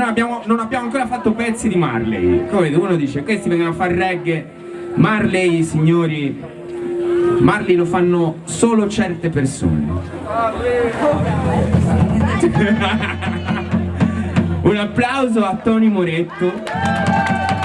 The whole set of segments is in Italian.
non abbiamo, non abbiamo ancora fatto pezzi di Marley. Come uno dice questi vengono a fare reggae. Marley signori Marley lo fanno solo certe persone. Un applauso a Tony Moretto.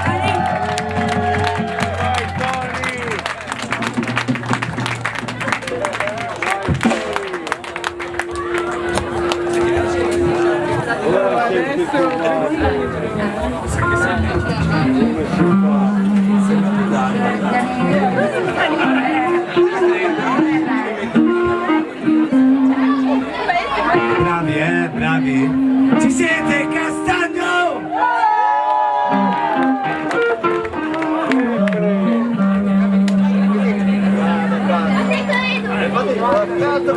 Não, não, não.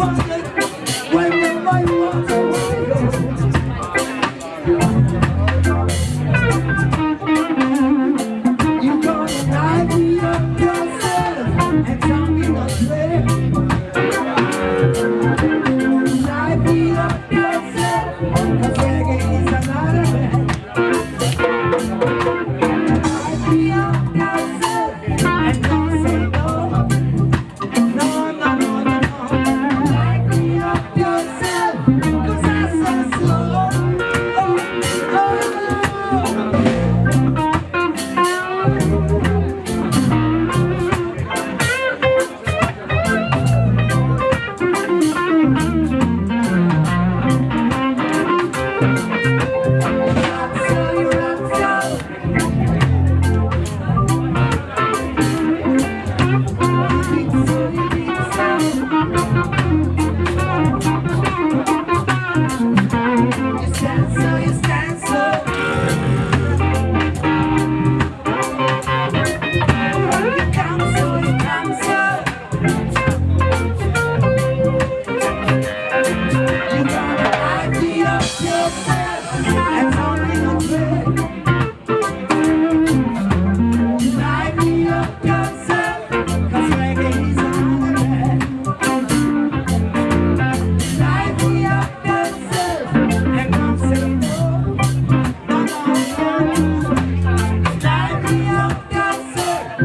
와.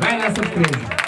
Vai nessa empresa.